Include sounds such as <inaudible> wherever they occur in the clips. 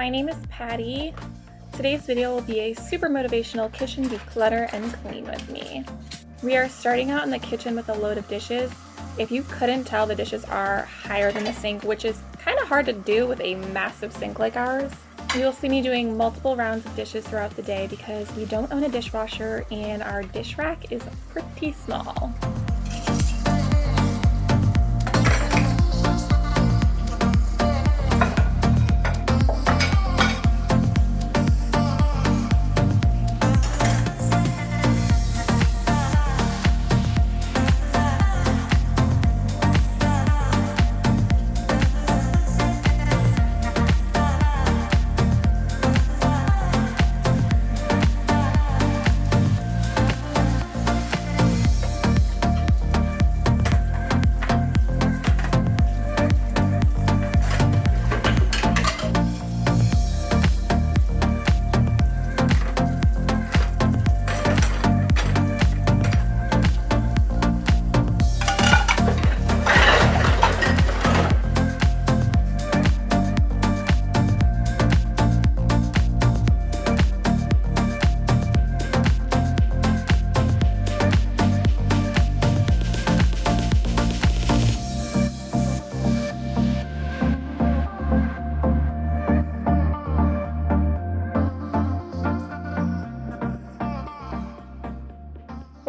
My name is Patty. Today's video will be a super motivational kitchen declutter and clean with me. We are starting out in the kitchen with a load of dishes. If you couldn't tell, the dishes are higher than the sink, which is kind of hard to do with a massive sink like ours. You'll see me doing multiple rounds of dishes throughout the day because we don't own a dishwasher and our dish rack is pretty small.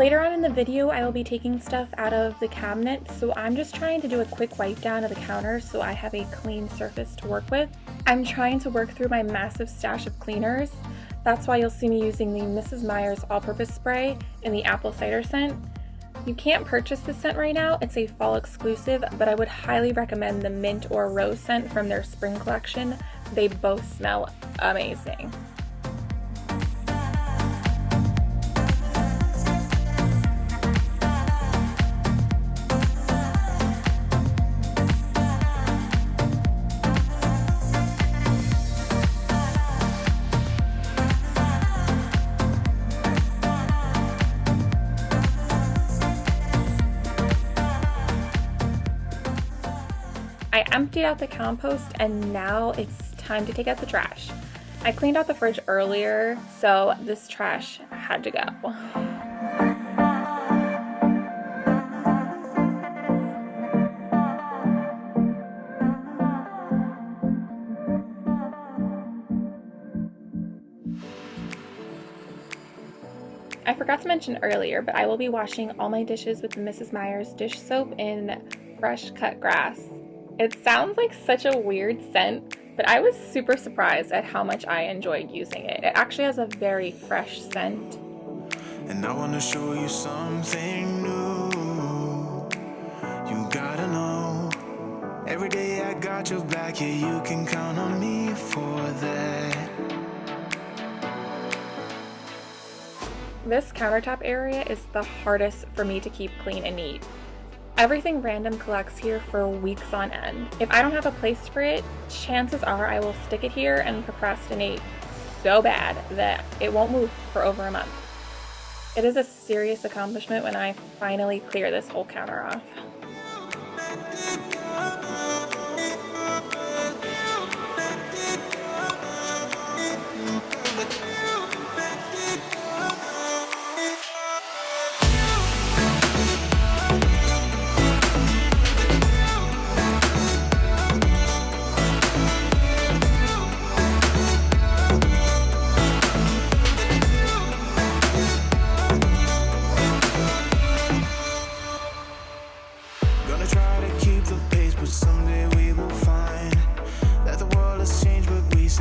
Later on in the video, I will be taking stuff out of the cabinet, so I'm just trying to do a quick wipe down of the counter so I have a clean surface to work with. I'm trying to work through my massive stash of cleaners. That's why you'll see me using the Mrs. Meyer's all-purpose spray in the apple cider scent. You can't purchase this scent right now, it's a fall exclusive, but I would highly recommend the mint or rose scent from their spring collection. They both smell amazing. Emptied out the compost and now it's time to take out the trash. I cleaned out the fridge earlier, so this trash had to go. I forgot to mention earlier, but I will be washing all my dishes with the Mrs. Meyer's dish soap in fresh cut grass. It sounds like such a weird scent, but I was super surprised at how much I enjoyed using it. It actually has a very fresh scent. And I wanna show you something new. You gotta know. Every day I got your back, yeah, you can count on me for that. This countertop area is the hardest for me to keep clean and neat. Everything random collects here for weeks on end. If I don't have a place for it, chances are I will stick it here and procrastinate so bad that it won't move for over a month. It is a serious accomplishment when I finally clear this whole counter off.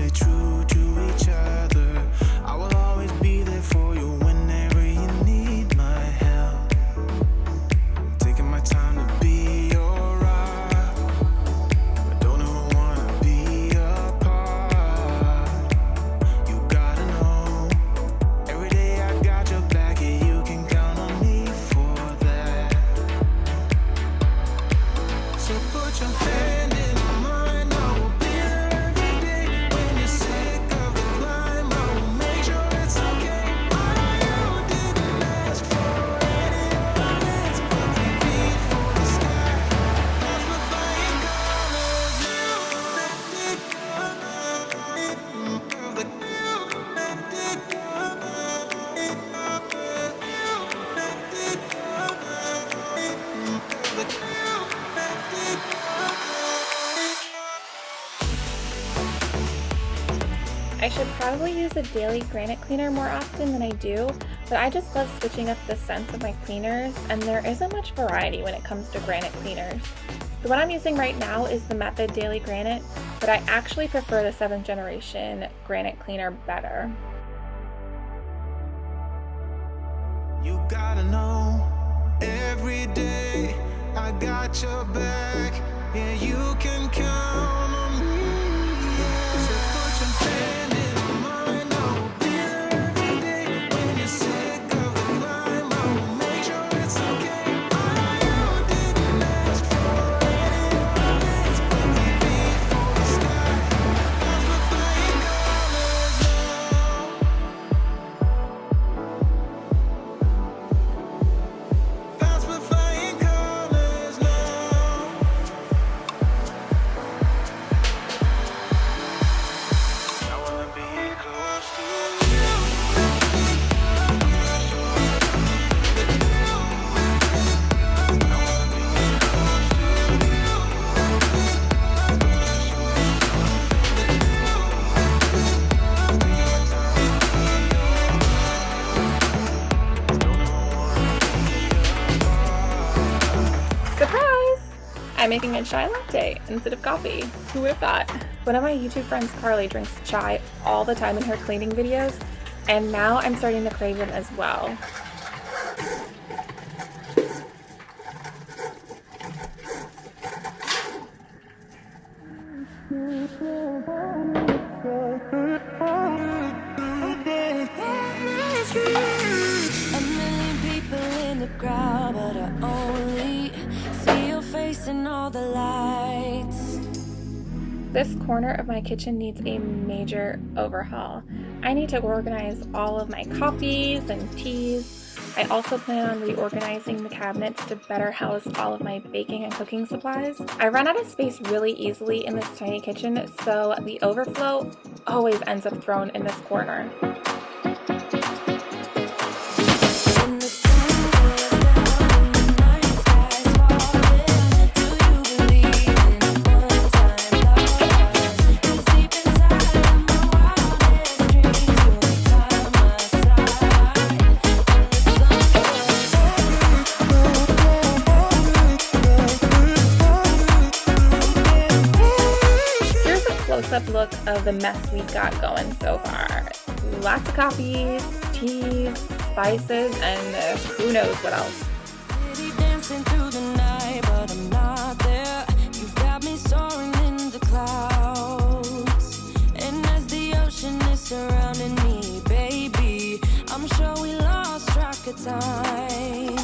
Stay true probably use a daily granite cleaner more often than I do, but I just love switching up the scents of my cleaners, and there isn't much variety when it comes to granite cleaners. The one I'm using right now is the Method Daily Granite, but I actually prefer the 7th generation granite cleaner better. You gotta know every day I got your back. Yeah, you can count chai latte instead of coffee. Who would have thought? One of my YouTube friends, Carly, drinks chai all the time in her cleaning videos, and now I'm starting to crave it as well. Crowd, but I in all the lights. This corner of my kitchen needs a major overhaul. I need to organize all of my coffees and teas. I also plan on reorganizing the cabinets to better house all of my baking and cooking supplies. I run out of space really easily in this tiny kitchen, so the overflow always ends up thrown in this corner. Of the mess we've got going so far. Lots of coffees, teas, spices, and uh, who knows what else. Surrounding me, baby, I'm sure we lost track of time.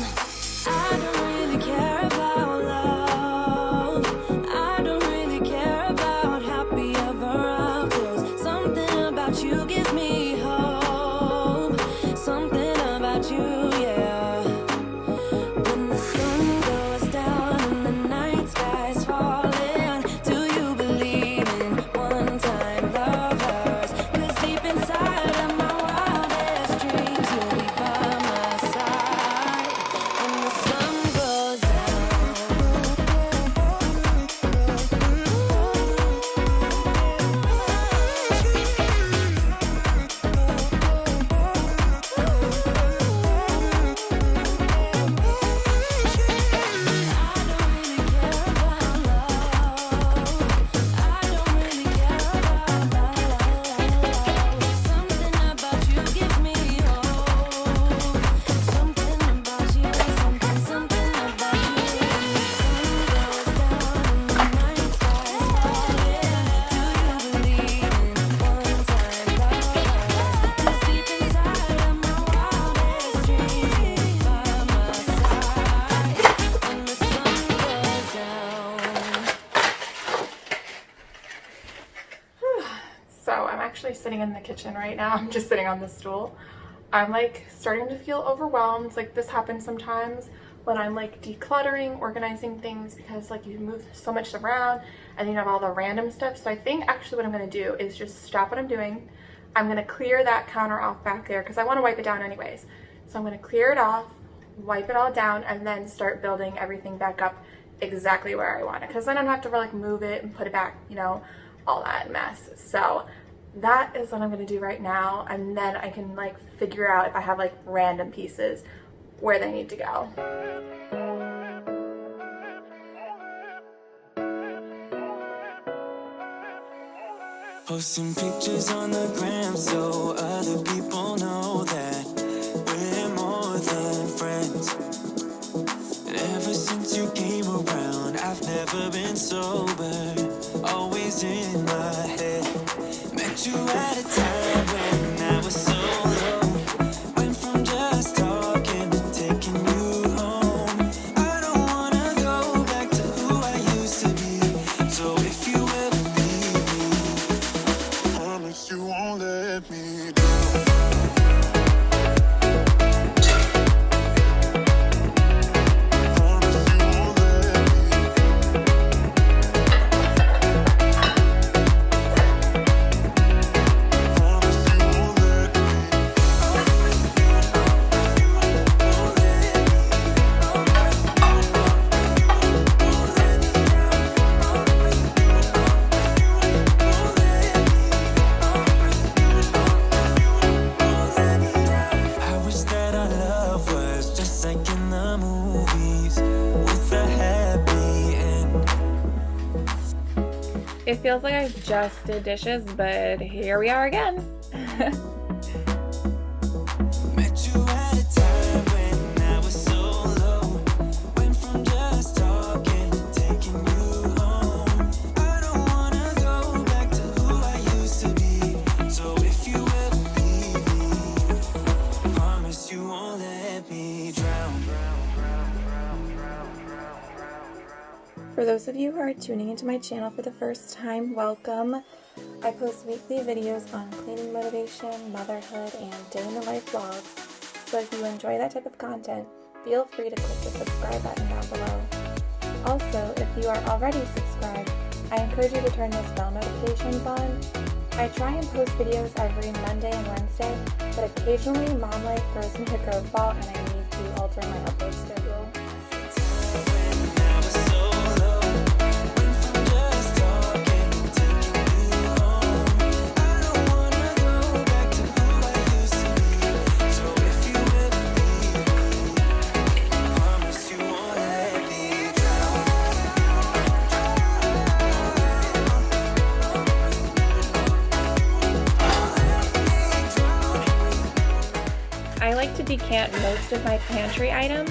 Actually sitting in the kitchen right now. <laughs> I'm just sitting on the stool. I'm like starting to feel overwhelmed. Like this happens sometimes when I'm like decluttering, organizing things because like you move so much around and you have all the random stuff. So I think actually what I'm gonna do is just stop what I'm doing. I'm gonna clear that counter off back there because I wanna wipe it down anyways. So I'm gonna clear it off, wipe it all down, and then start building everything back up exactly where I want it. Because then I don't have to like move it and put it back, you know, all that mess. So that is what I'm gonna do right now and then I can like figure out if I have like random pieces where they need to go. Posting pictures on the gram so other people know that we're more than friends. Ever since you came around, I've never been sober, always in my you at a time feels like I just did dishes, but here we are again. <laughs> those of you who are tuning into my channel for the first time, welcome. I post weekly videos on cleaning motivation, motherhood, and day in the life vlogs. So if you enjoy that type of content, feel free to click the subscribe button down below. Also, if you are already subscribed, I encourage you to turn those bell notifications on. I try and post videos every Monday and Wednesday, but occasionally mom life throws me a curveball and I need to alter my upload schedule. Decant most of my pantry items.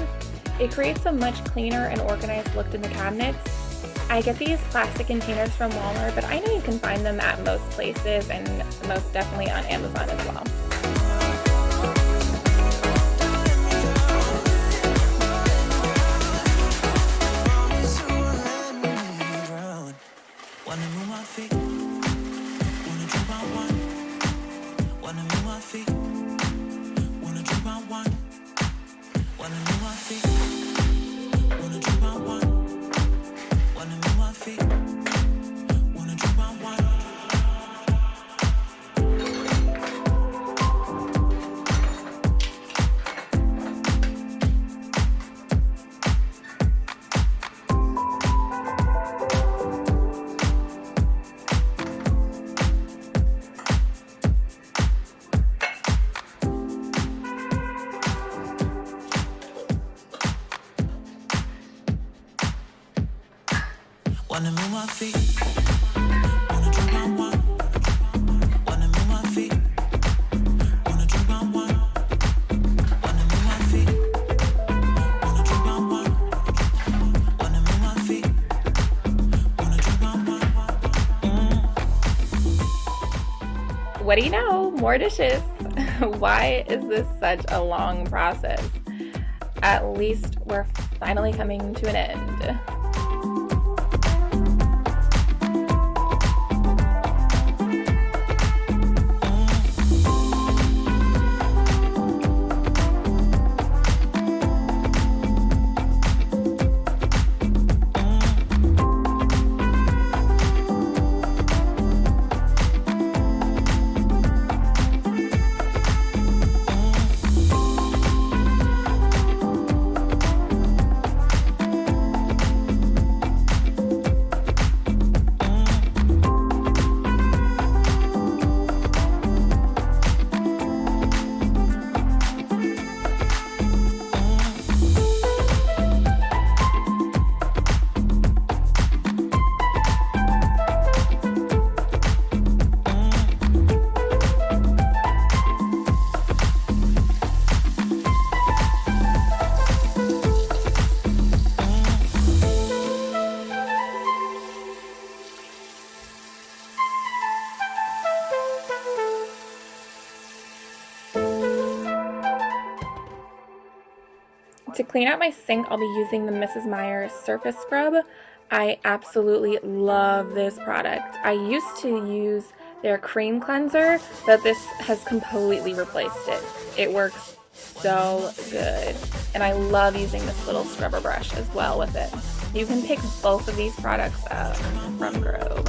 It creates a much cleaner and organized look in the cabinets. I get these plastic containers from Walmart, but I know you can find them at most places and most definitely on Amazon as well. What do you know? More dishes. <laughs> Why is this such a long process? At least we're finally coming to an end. To clean out my sink, I'll be using the Mrs. Meyer Surface Scrub. I absolutely love this product. I used to use their cream cleanser, but this has completely replaced it. It works so good. And I love using this little scrubber brush as well with it. You can pick both of these products up from Grove.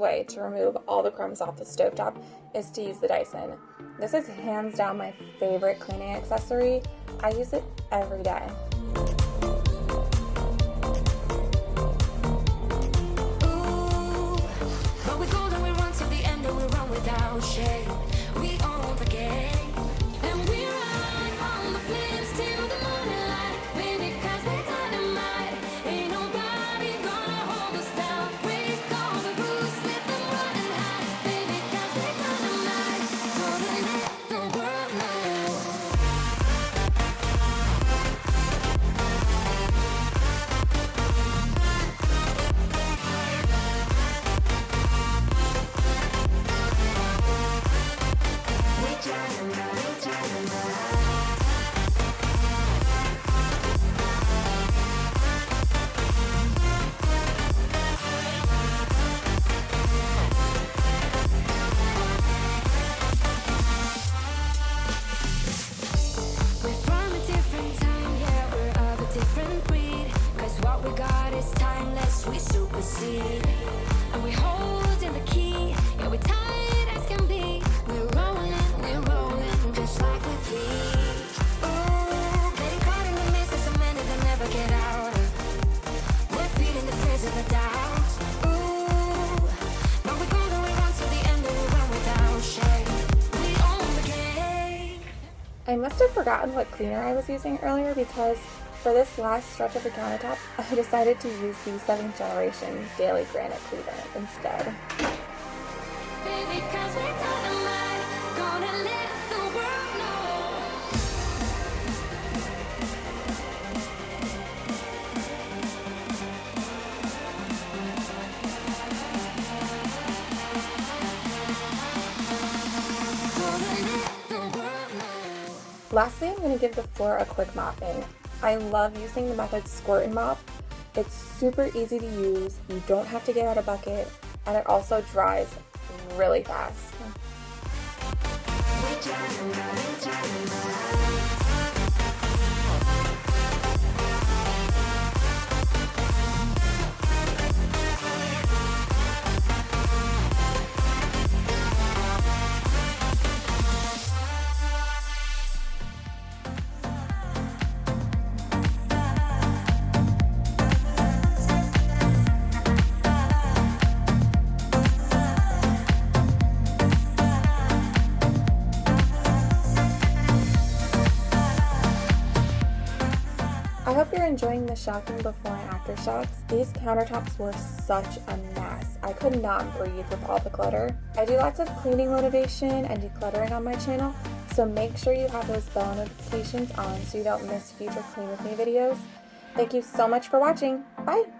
Way to remove all the crumbs off the stovetop is to use the Dyson. This is hands down my favorite cleaning accessory. I use it every day. Have forgotten what cleaner I was using earlier because for this last stretch of the countertop, <laughs> I decided to use the 7th generation Daily Granite Cleaner instead. Lastly, I'm going to give the floor a quick mopping. I love using the method Squirt and Mop. It's super easy to use, you don't have to get out a bucket, and it also dries really fast. Enjoying the shocking before and after shots. These countertops were such a mess. I could not breathe with all the clutter. I do lots of cleaning motivation and decluttering on my channel, so make sure you have those bell notifications on so you don't miss future clean with me videos. Thank you so much for watching. Bye!